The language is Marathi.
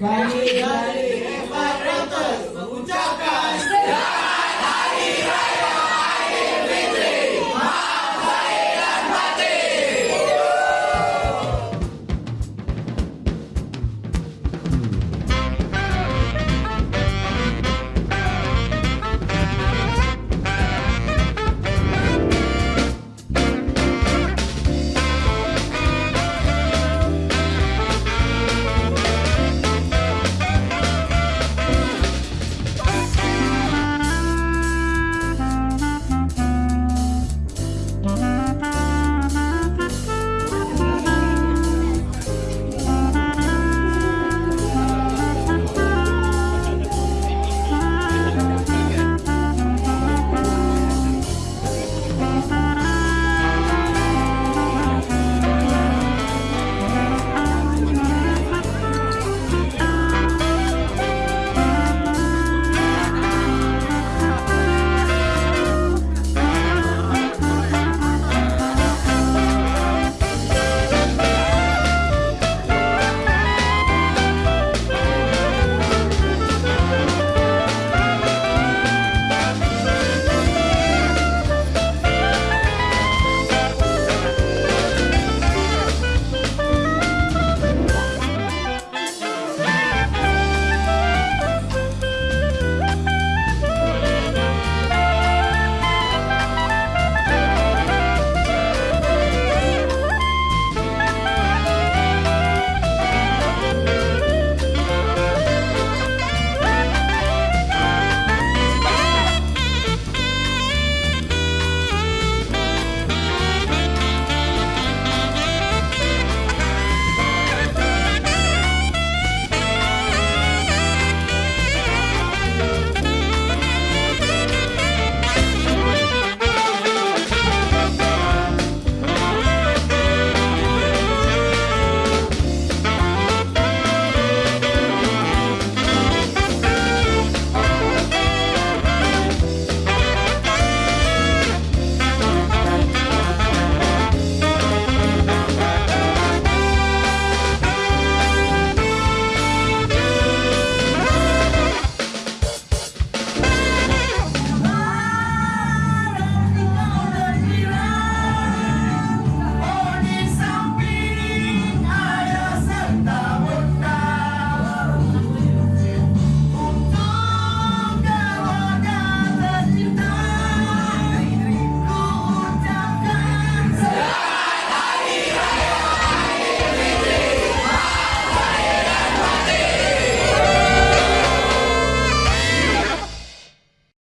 Kali dari hebat Reuters mengucapkan